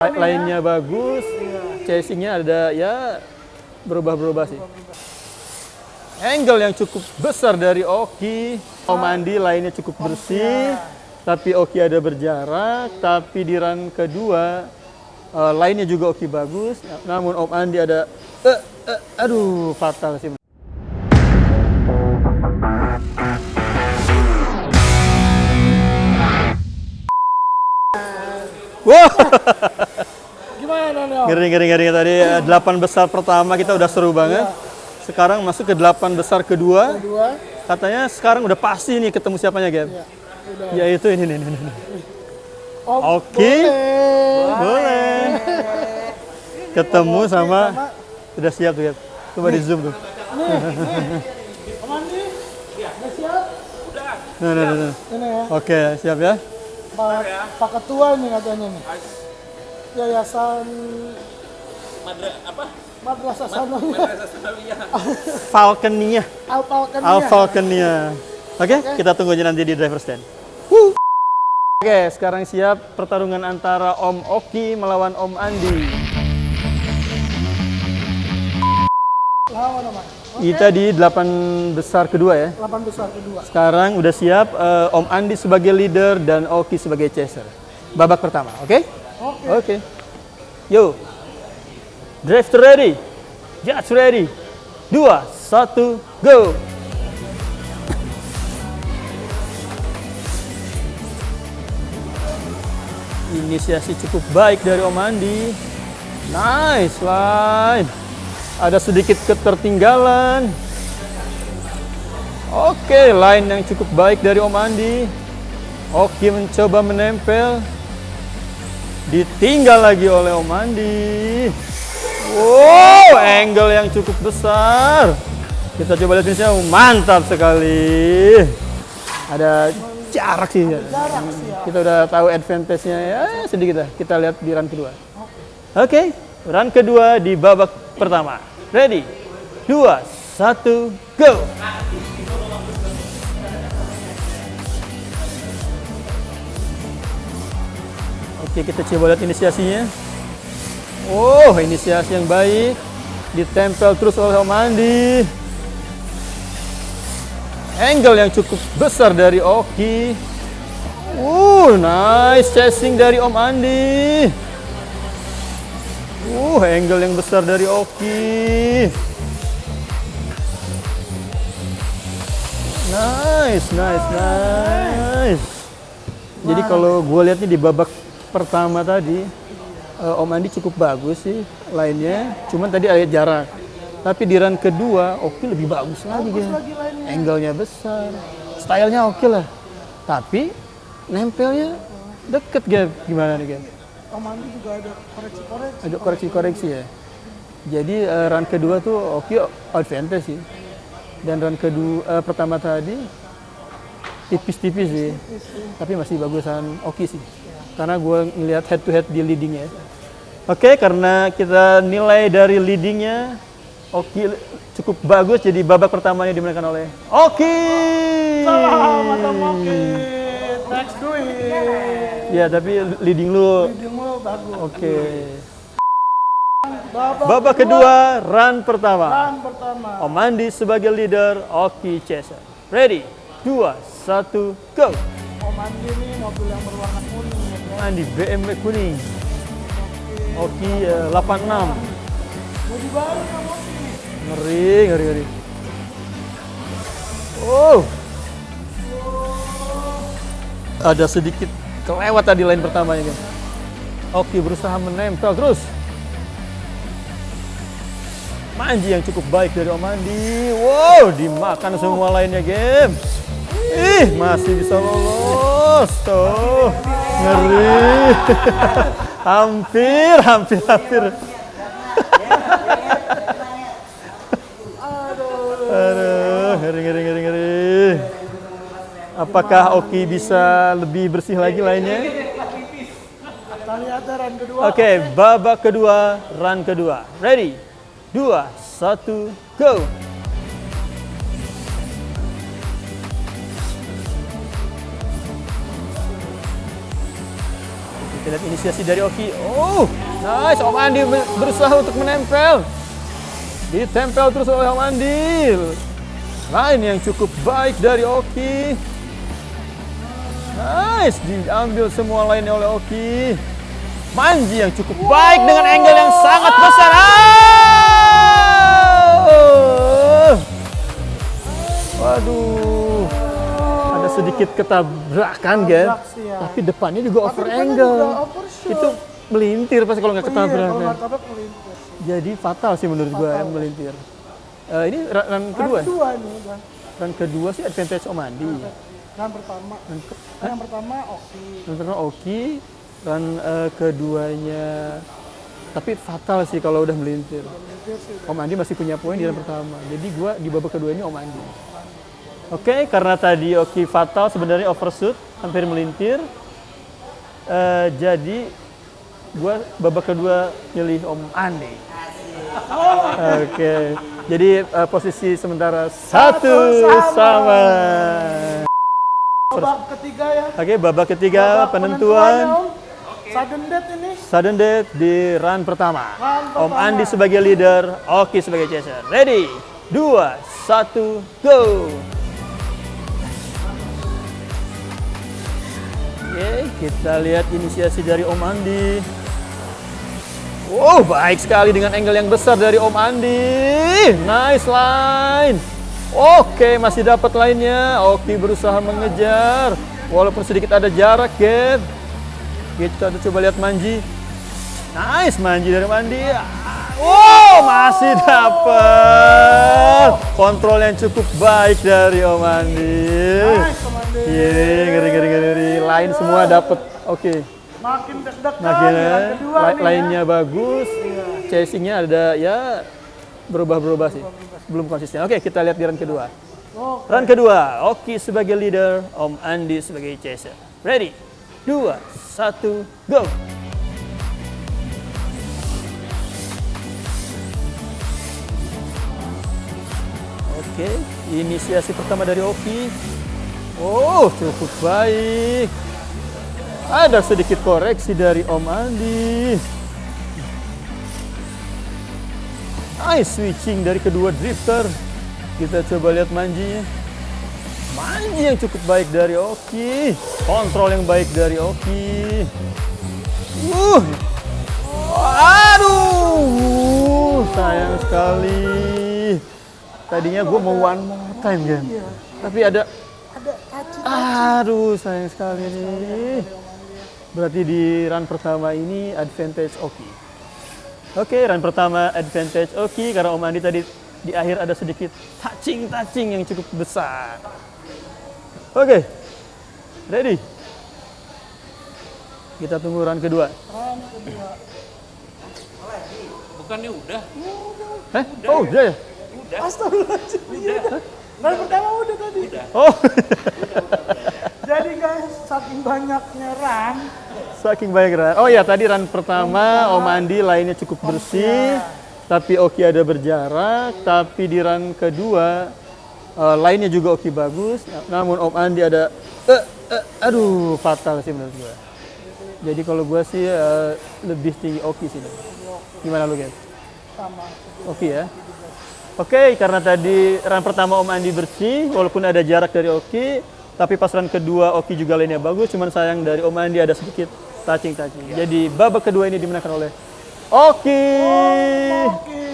Lainnya bagus, chasingnya ada ya berubah-berubah sih. Angle yang cukup besar dari Oki, Om Andi lainnya cukup bersih, tapi Oki ada berjarak, tapi di run kedua eh, lainnya juga Oki bagus, namun Om Andi ada, eh, eh, aduh fatal sih. Wah, Gimana Nel? ngeri ngeri ngeri tadi eh, delapan besar pertama kita udah seru banget. Sekarang masuk ke delapan besar kedua. Dua. Katanya sekarang udah pasti nih ketemu siapanya, Gap. Ya, udah. Yaitu ini nih. nih, nih. Om, Oke. boleh. Boleh. Ketemu sama sudah siap tuh, Gap. Coba di zoom tuh. Udah siap? Nah, nah, nah, nah. Ini ya, Oke, siap ya. Pak, Pak Ketua nih katanya nih. Yayasan Madra apa? Madrasah Sanawiyah Falconia. Alpalkan Al Falconia. Oke, kita tunggu aja nanti di driver stand. Oke, sekarang siap pertarungan antara Om Oki melawan Om Andi. Lawan apa? Kita di delapan besar kedua ya. 8 besar kedua. Sekarang udah siap eh, Om Andi sebagai leader dan Oki sebagai chaser. Babak pertama, oke? Oke. Oke. Yo. Drive ready. Judge ready. Dua, satu, go. Inisiasi cukup baik dari Om Andi. Nice line. Ada sedikit ketertinggalan. Oke, line yang cukup baik dari Om Andi. Oki mencoba menempel. Ditinggal lagi oleh Om Andi. Wow, angle yang cukup besar. Kita coba lihat finishnya. Mantap sekali. Ada jarak sih. Jarak sih ya. Kita udah tahu advantage-nya ya sedikit lah. Kita lihat di run kedua. Oke, run kedua di babak pertama. Ready? Dua, satu, go! Oke, kita coba lihat inisiasinya. Oh, inisiasi yang baik. Ditempel terus oleh Om Andi. Angle yang cukup besar dari Oki. Uh, nice chasing dari Om Andi. Uh, angle yang besar dari Oki. Nice, nice, nice. Jadi kalau gue lihat nih di babak pertama tadi, eh, Om Andi cukup bagus sih lainnya. Cuman tadi ada jarak. Tapi di run kedua, Oki lebih bagus lagi. Bagus Gem. lagi lainnya. Angle-nya besar, stylenya oke lah. Tapi nempelnya deket Gap. Gimana nih Gap? Om Andi juga ada koreksi-koreksi. Ada koreksi-koreksi ya. Jadi eh, run kedua tuh Oki advantage sih. Dan run kedua eh, pertama tadi tipis-tipis sih. Tapi masih bagusan Oki sih. Karena gue ngelihat head to head di leadingnya. Oke, karena kita nilai dari leadingnya Oki cukup bagus. Jadi babak pertamanya dimenangkan oleh Oki. Selamat Om Oki. Next it. Ya, tapi leading lu Leadingmu bagus. oke. Babak, Babak kedua, run pertama. Run pertama. Om Andi sebagai leader, Oki Chaser. Ready? Dua, satu, go! Om Andi nih mobil yang berwarna kuning guys. Andi BMW kuning. Oki eh, 86. Bodi baru Om Oki. Ngeri, ngeri, ngeri. Oh. Ada sedikit kelewat tadi line pertamanya, guys. Oki berusaha menempel terus. Manji yang cukup baik dari Om Andi. Wow, dimakan semua lainnya game. Ih, masih bisa lolos. Tuh, ngeri. hampir, hampir, hampir. Aduh, ngeri, ngeri, ngeri, ngeri. Apakah Oki bisa lebih bersih lagi lainnya? Ya. Oke, babak kedua, run kedua. Ready? Dua, satu, go! Kita lihat inisiasi dari Oki. Oh, nice. Om Andi ber- berusaha untuk menempel. Ditempel terus oleh Om Andi. Line yang cukup baik dari Oki. Nice, diambil semua lainnya oleh Oki. Manji yang cukup baik dengan angle yang sangat besar. Ah! Waduh, sedikit ketabrakan, Gen. Tabrak sih ya. Tapi depannya juga over depannya angle. juga overshoot. Itu melintir pasti kalau nggak Iya, ketabrakan. melintir sih. Jadi fatal sih menurut gue yang melintir. Eh, ini ra- run kedua. Run kedua nih udah. Run kedua sih advantage Om Andi. Run pertama. Run, ke- Yang pertama oke. run pertama Oki, run eh, keduanya tapi fatal sih kalau udah melintir. Melintir sih. Om Andi masih punya poin di run pertama. Jadi gua di babak kedua ini Om Andi. Oke, karena tadi Oki fatal sebenarnya overshoot, hampir melintir. Eh, jadi gua babak kedua pilih Om Andi. Oke, jadi eh, posisi sementara satu, sama. sama. Babak ketiga ya. Oke, babak ketiga Babak penentuan Om. Sudden death ini. sudden death di run pertama. Run Om pertama. Andi sebagai leader, Oki sebagai chaser. Ready? Dua, satu, go! Kita lihat inisiasi dari Om Andi. Wow, baik sekali dengan angle yang besar dari Om Andi. Nice line. Oke, masih dapat lainnya. Oki berusaha mengejar. Walaupun sedikit ada jarak, Get. Kita coba lihat Manji. Nice, Manji dari Mandi. Wow, masih dapat. Kontrol yang cukup baik dari Om Andi. Nice, Om Andi. Iya, ngeri, ngeri, ngeri. Lain semua dapat. Oke. Makin deg-degan Makin kedua la- nih ya. lainnya bagus, chasingnya ada ya berubah-berubah sih, belum konsisten. Oke, kita lihat di run kedua. Oh, Run kedua, Oki sebagai leader, Om Andi sebagai chaser. Ready? Dua, satu, go! Oke, inisiasi pertama dari Oki. Oh, cukup baik. Ada sedikit koreksi dari Om Andi. Nice switching dari kedua drifter. Kita coba lihat manjinya. Manji yang cukup baik dari Oki. Kontrol yang baik dari Oki. Uh. Aduh, sayang sekali. Tadinya gue mau one more time kan. Tapi ada Aduh, sayang sekali nih. Berarti di run pertama ini advantage Oki. Oke, run pertama advantage Oki karena Om Andi tadi di akhir ada sedikit touching-touching yang cukup besar. Oke, ready? Kita tunggu run kedua. run kedua. Bukannya udah? Hah? Oh, udah ya? Astagfirullahaladzim. Iya. Run pertama udah tadi. Oh, Jadi guys, saking banyaknya run, saking baik run. Oh ya, tadi run pertama Om Andi lainnya cukup bersih, tapi Oki ada berjarak. Tapi di run kedua eh, lainnya juga Oki bagus. Namun Om Andi ada, eh, eh, aduh fatal sih menurut gua. Jadi kalau gua sih eh, lebih tinggi Oki sih. Gimana lu guys? sama. Oki ya. Oke, karena tadi run pertama Om Andi bersih, walaupun ada jarak dari Oki, tapi pas run kedua Oki juga lainnya bagus, cuman sayang dari Om Andi ada sedikit touching-touching. Jadi babak kedua ini dimenangkan oleh Oki. Oke.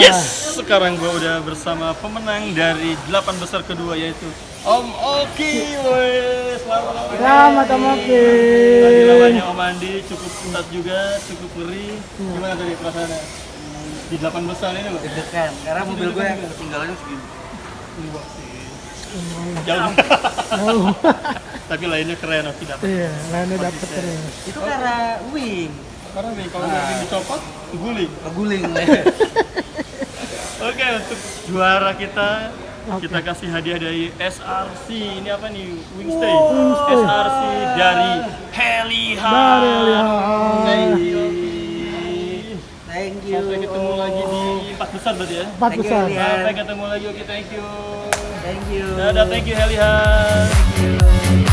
Yes, sekarang gua udah bersama pemenang dari delapan besar kedua yaitu Om Oki. Woi, selamat Om Oki. Selamat Om Oki. Tadi lawannya Om Andi cukup ketat juga, cukup ngeri. Gimana tadi perasaannya? Di delapan besar ini loh. deg-degan karena mobil gue yang ketinggalannya segini Jauh. Tapi lainnya keren, Oki dapat. Iya, lainnya dapet terus. itu karena wing Karena nih kalau nggak dicopot, guling. ngeguling Oke, untuk juara kita kita kasih hadiah dari SRC. Ini apa nih? Wingstay. SRC dari Heliha. Dari Heliha. Thank you. thank you Sampai ketemu lagi di empat besar berarti ya. Empat you, besar. Sampai ketemu lagi. Oke, thank you. Thank you. Dadah, thank you Helihan. Thank you.